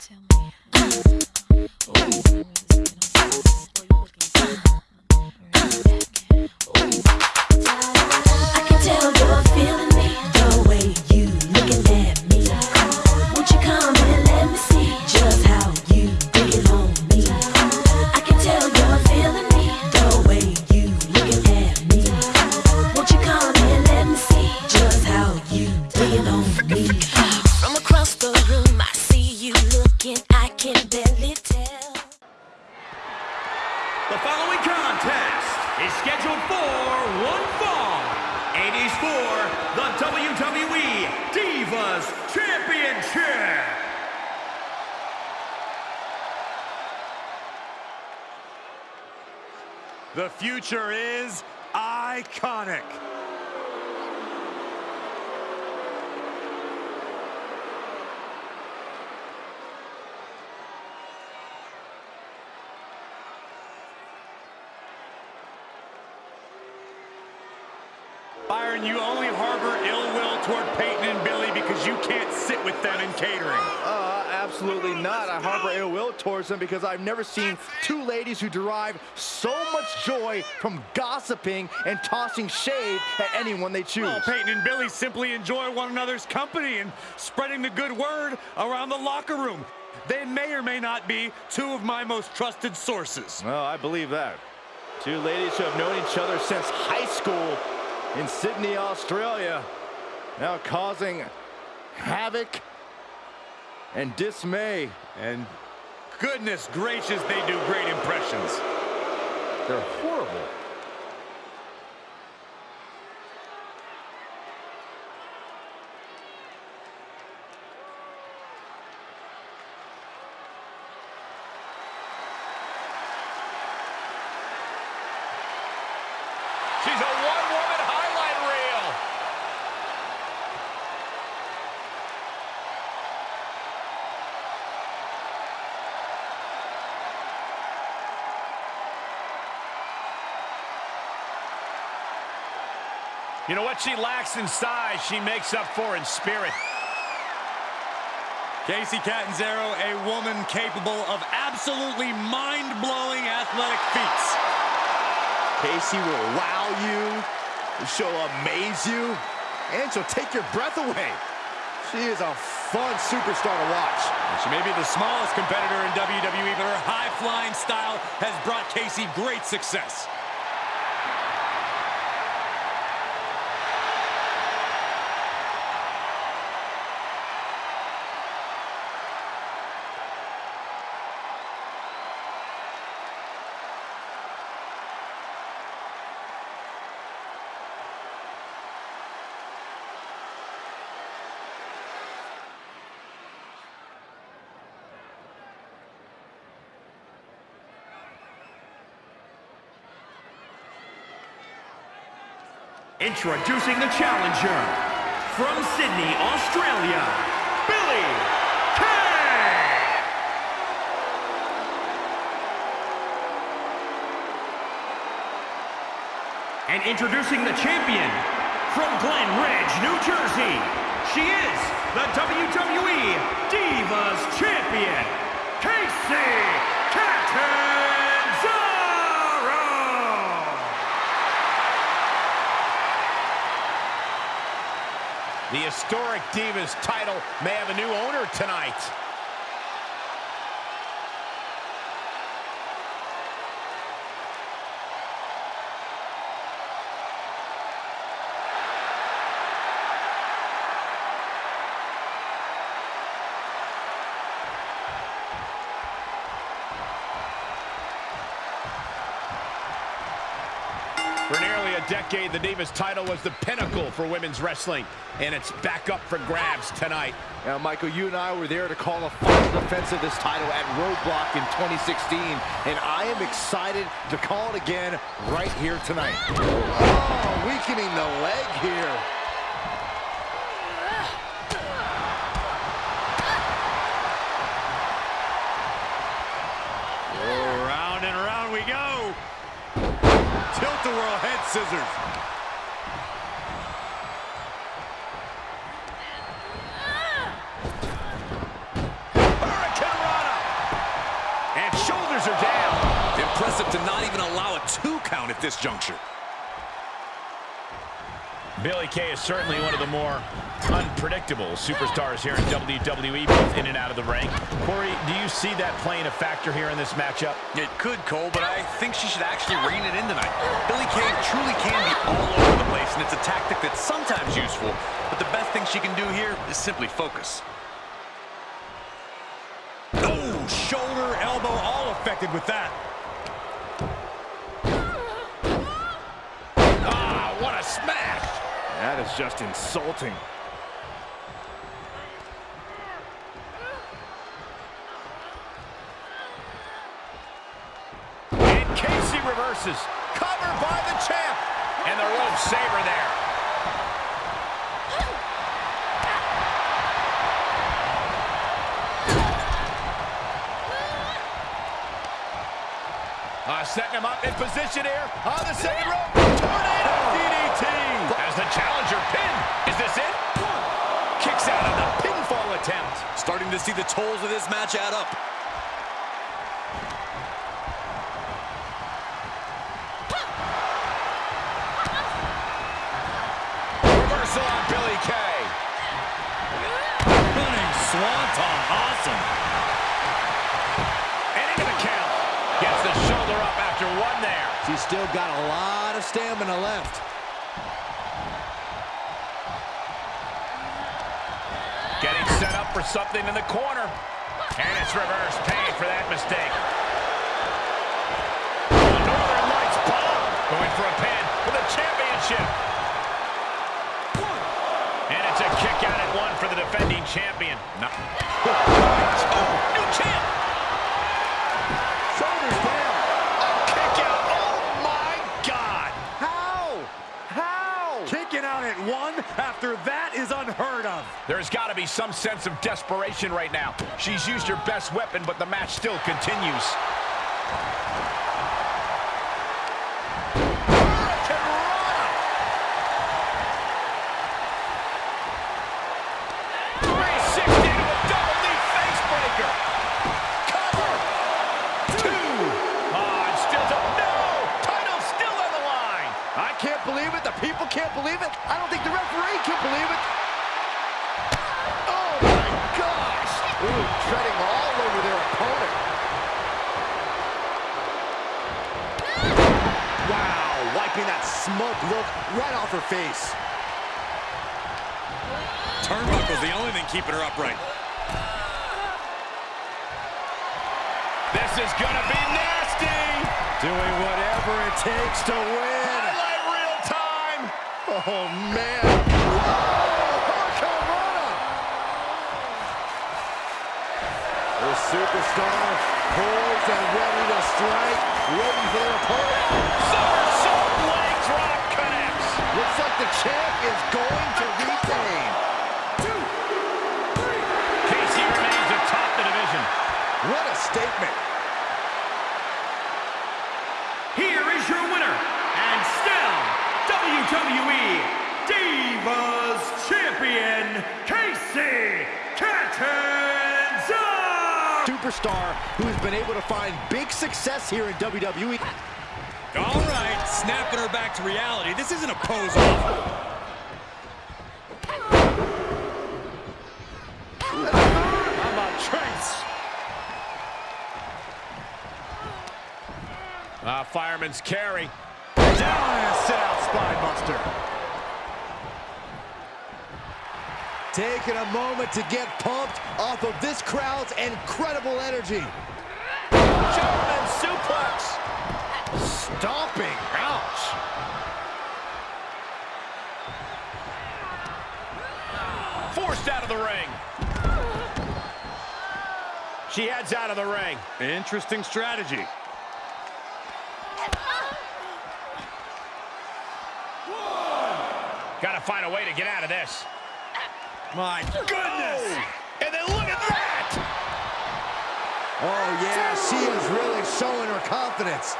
I scheduled for one fall. It is for the WWE Divas Championship. The future is iconic. Byron, you only harbor ill will toward Peyton and Billie because you can't sit with them in catering. Uh, absolutely not. I harbor ill will towards them because I've never seen two ladies who derive so much joy from gossiping and tossing shade at anyone they choose. Well, Peyton and Billie simply enjoy one another's company and spreading the good word around the locker room. They may or may not be two of my most trusted sources. Well, I believe that. Two ladies who have known each other since high school in Sydney, Australia, now causing havoc and dismay. And goodness gracious, they do great impressions. They're horrible. She's a one-woman highlight reel. You know what she lacks in size, she makes up for in spirit. Kacy Catanzaro, a woman capable of absolutely mind-blowing athletic feats. Kacy will wow you, she'll amaze you, and she'll take your breath away. She is a fun superstar to watch. She may be the smallest competitor in WWE, but her high-flying style has brought Kacy great success. Introducing the challenger from Sydney, Australia, Billie Kay. And introducing the champion from Glen Ridge, New Jersey. She is the WWE Divas Champion, Kacy The historic Divas title may have a new owner tonight. For nearly a decade, the Divas title was the pinnacle for women's wrestling, and it's back up for grabs tonight. Now, Michael, you and I were there to call the final defense of this title at Roadblock in 2016, and I am excited to call it again right here tonight. Oh, weakening the leg here. the world head scissors. Shoulders are down. Impressive to not even allow a two count at this juncture. Billie Kay is certainly one of the more unpredictable superstars here in WWE, both in and out of the ring. Corey, do you see that playing a factor here in this matchup? It could, Cole, but I think she should actually rein it in tonight. Billie Kay truly can be all over the place, and it's a tactic that's sometimes useful, but the best thing she can do here is simply focus. Oh, shoulder, elbow, all affected with that. Is just insulting. And Kacy reverses. Covered by the champ. And the rope saver there. Uh, setting him up in position here on the second rope. Tornado DDT. As the challenger Starting to see the tolls of this match add up. Reversal on Billie Kay. Running swanton. Awesome. The count. Gets the shoulder up after one there. She's still got a lot of stamina left. For something in the corner. And it's reverse pain for that mistake. Northern Lights bomb. Going for a pin for the championship. And it's a kick out at one for the defending champion. No. Oh, new champ. Shoulders down. Kick out. Oh, my God. How? How? Kicking out at one after that is unheard of. There's got be some sense of desperation right now. She's used her best weapon, but the match still continues. Three-sixty to a double knee face breaker. Cover. Two. Ah, and still to no. Title still on the line. I can't believe it. The people can't believe it. I don't think the referee can believe it. Oh, my gosh. Ooh, treading all over their opponent. Wow, wiping that smoke look right off her face. Turnbuckle's the only thing keeping her upright. This is gonna be nasty. Doing whatever it takes to win. Highlight real time. Oh, man. Whoa, Hurricanrana. The superstar poised and ready to strike, waiting for their opponent. WWE Divas Champion, Kacy Catanzaro! Superstar who has been able to find big success here in. WWE. All right, snapping her back to reality. This isn't a pose-off. How about Trace? Ah, fireman's carry. Down and a sit-out spine buster. Taking a moment to get pumped off of this crowd's incredible energy. German suplex. Stomping. Ouch. Forced out of the ring. She heads out of the ring. Interesting strategy. Got to find a way to get out of this. My goodness! Oh! And then look at that! Oh, yeah, she is really showing her confidence.